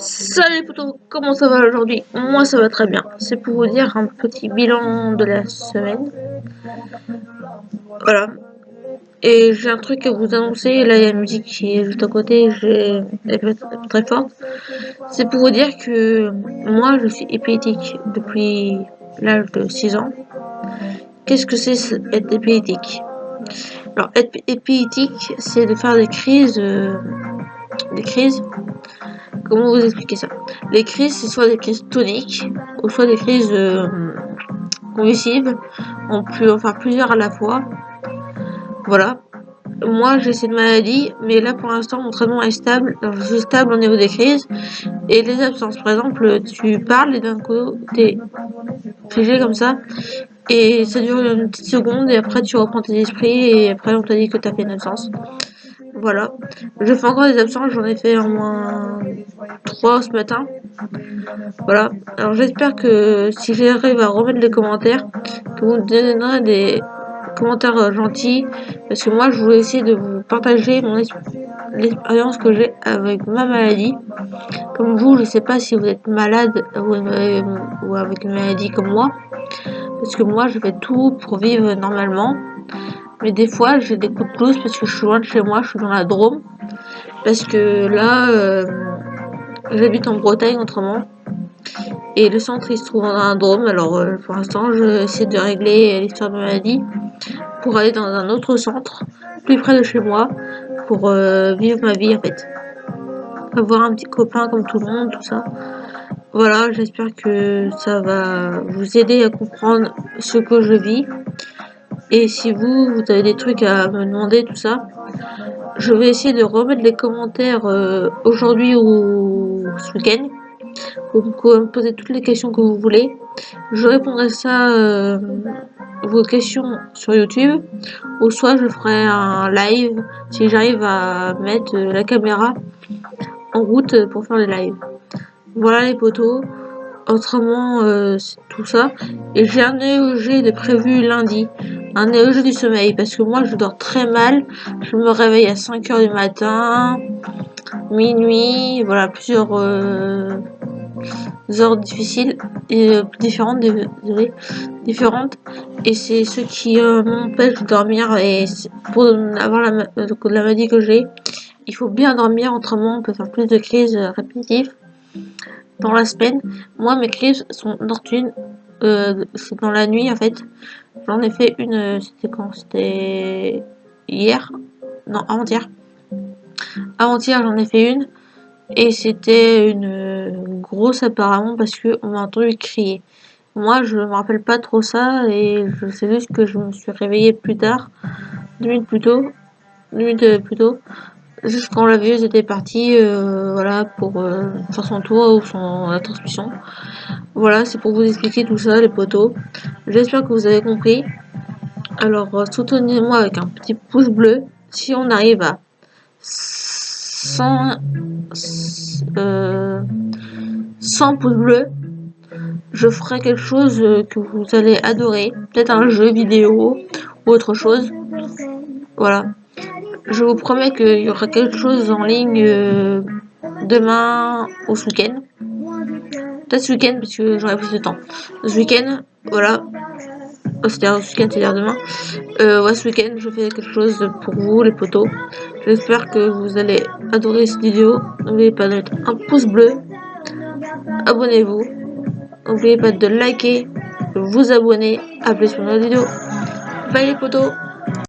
Salut potos, comment ça va aujourd'hui? Moi ça va très bien. C'est pour vous dire un petit bilan de la semaine. Voilà. Et j'ai un truc à vous annoncer. Là il y a la musique qui est juste à côté. J'ai très forte. C'est pour vous dire que moi je suis épileptique depuis l'âge de 6 ans. Qu'est-ce que c'est être épileptique Alors être épileptique c'est de faire des crises... Euh, des crises Comment vous expliquer ça? Les crises, c'est soit des crises toniques, ou soit des crises euh, convulsives. On peut en faire plusieurs à la fois. Voilà. Moi, j'ai cette maladie, mais là, pour l'instant, mon traitement est stable. je suis stable au niveau des crises. Et les absences, par exemple, tu parles et d'un coup, t'es figé comme ça. Et ça dure une petite seconde, et après, tu reprends tes esprits, et après, on t'a dit que t'as fait une absence. Voilà. Je fais encore des absences, j'en ai fait au moins 3 ce matin. Voilà. Alors j'espère que si j'arrive à remettre les commentaires, que vous donnerez des commentaires euh, gentils. Parce que moi je voulais essayer de vous partager mon l'expérience que j'ai avec ma maladie. Comme vous, je sais pas si vous êtes malade ou, ou avec une maladie comme moi. Parce que moi je fais tout pour vivre normalement. Mais des fois, j'ai des coups de blues parce que je suis loin de chez moi, je suis dans la Drôme. Parce que là, euh, j'habite en Bretagne autrement. Et le centre, il se trouve dans la Drôme. Alors, euh, pour l'instant, j'essaie de régler l'histoire de ma maladie pour aller dans un autre centre, plus près de chez moi, pour euh, vivre ma vie, en fait. Avoir un petit copain comme tout le monde, tout ça. Voilà, j'espère que ça va vous aider à comprendre ce que je vis. Et si vous, vous avez des trucs à me demander, tout ça, je vais essayer de remettre les commentaires euh, aujourd'hui ou ce week-end. Vous pouvez me poser toutes les questions que vous voulez. Je répondrai ça, euh, vos questions sur YouTube. Ou soit je ferai un live si j'arrive à mettre la caméra en route pour faire les lives. Voilà les potos. Autrement, euh, c'est tout ça. Et j'ai un EEG de prévu lundi un EEG du sommeil parce que moi je dors très mal. Je me réveille à 5 heures du matin, minuit, voilà, plusieurs euh, heures difficiles et euh, différentes, différentes. Et c'est ce qui euh, m'empêche de dormir et pour avoir la, la maladie que j'ai, il faut bien dormir, autrement on peut faire plus de crises répétitives dans la semaine. Moi mes crises sont nocturnes, c'est dans la nuit en fait. J'en ai fait une, euh, c'était quand? C'était hier? Non, avant-hier. Avant-hier, j'en ai fait une. Et c'était une euh, grosse apparemment parce qu'on m'a entendu crier. Moi, je me rappelle pas trop ça et je sais juste que je me suis réveillée plus tard, deux minutes plus tôt, deux minutes plus tôt, juste quand la vieuse était partie, euh, voilà, pour faire son tour ou son la transmission. Voilà, c'est pour vous expliquer tout ça, les poteaux. J'espère que vous avez compris. Alors, euh, soutenez-moi avec un petit pouce bleu. Si on arrive à 100, euh, 100 pouces bleus, je ferai quelque chose euh, que vous allez adorer. Peut-être un jeu vidéo ou autre chose. Voilà. Je vous promets qu'il y aura quelque chose en ligne euh, demain ou ce week-end. Peut-être ce week-end parce que j'aurai plus de temps. Ce week-end, voilà. Oh, c'est-à-dire ce week-end, c'est-à-dire demain. Euh, ouais, ce week-end, je fais quelque chose pour vous, les potos. J'espère que vous allez adorer cette vidéo. N'oubliez pas de mettre un pouce bleu. Abonnez-vous. N'oubliez pas de liker, vous abonner. À plus pour une autre vidéo. Bye les potos